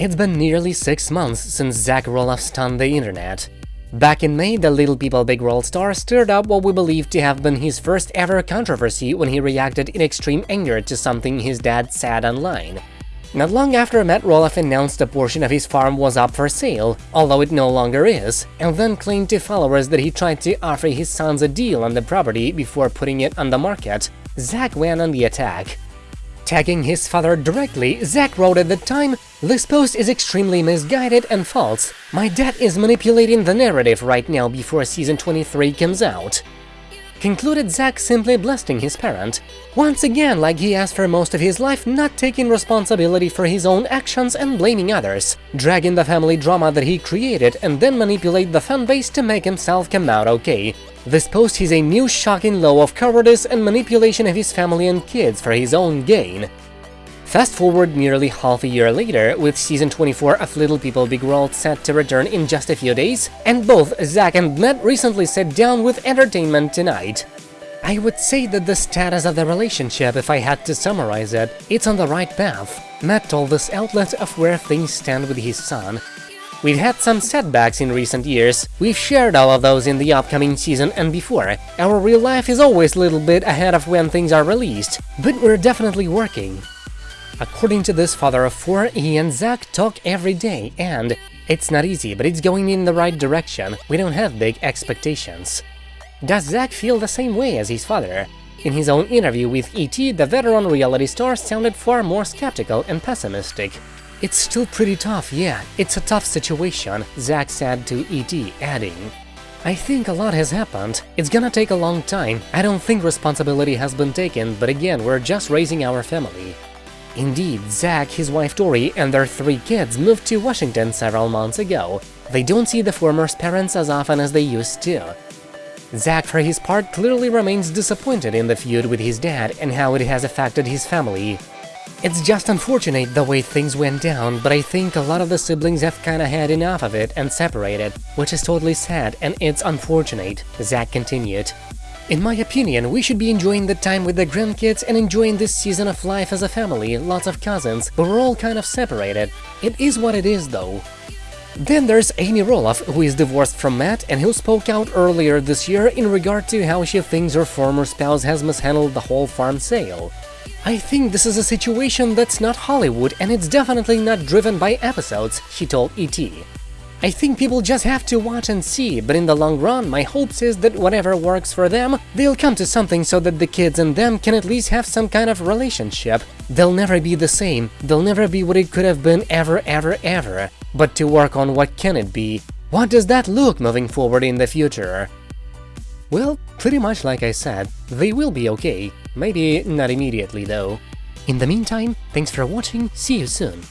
It's been nearly six months since Zach Roloff stunned the internet. Back in May, the Little People Big World star stirred up what we believe to have been his first ever controversy when he reacted in extreme anger to something his dad said online. Not long after Matt Roloff announced a portion of his farm was up for sale, although it no longer is, and then claimed to followers that he tried to offer his sons a deal on the property before putting it on the market, Zach went on the attack. Tagging his father directly, Zach wrote at the time, This post is extremely misguided and false. My dad is manipulating the narrative right now before season 23 comes out. Concluded Zach simply blasting his parent, once again like he has for most of his life not taking responsibility for his own actions and blaming others, dragging the family drama that he created and then manipulate the fanbase to make himself come out okay, this post is a new shocking low of cowardice and manipulation of his family and kids for his own gain. Fast forward nearly half a year later, with season 24 of Little People Big World set to return in just a few days, and both Zach and Matt recently sat down with Entertainment Tonight. I would say that the status of the relationship, if I had to summarize it, it's on the right path. Matt told this outlet of where things stand with his son, We've had some setbacks in recent years, we've shared all of those in the upcoming season and before. Our real life is always a little bit ahead of when things are released, but we're definitely working. According to this father of four, he and Zach talk every day, and it's not easy, but it's going in the right direction, we don't have big expectations. Does Zach feel the same way as his father? In his own interview with E.T., the veteran reality star sounded far more skeptical and pessimistic. It's still pretty tough, yeah, it's a tough situation, Zach said to ET, adding, I think a lot has happened. It's gonna take a long time. I don't think responsibility has been taken, but again, we're just raising our family. Indeed, Zach, his wife Tori, and their three kids moved to Washington several months ago. They don't see the former's parents as often as they used to. Zach, for his part, clearly remains disappointed in the feud with his dad and how it has affected his family. It's just unfortunate the way things went down, but I think a lot of the siblings have kinda had enough of it and separated, which is totally sad and it's unfortunate, Zach continued. In my opinion, we should be enjoying the time with the grandkids and enjoying this season of life as a family, lots of cousins, but we're all kind of separated. It is what it is, though. Then there's Amy Roloff, who is divorced from Matt and who spoke out earlier this year in regard to how she thinks her former spouse has mishandled the whole farm sale. I think this is a situation that's not Hollywood and it's definitely not driven by episodes, she told ET. I think people just have to watch and see, but in the long run, my hopes is that whatever works for them, they'll come to something so that the kids and them can at least have some kind of relationship. They'll never be the same, they'll never be what it could have been ever ever ever. But to work on what can it be, what does that look moving forward in the future? Well, pretty much like I said, they will be okay, maybe not immediately though. In the meantime, thanks for watching, see you soon!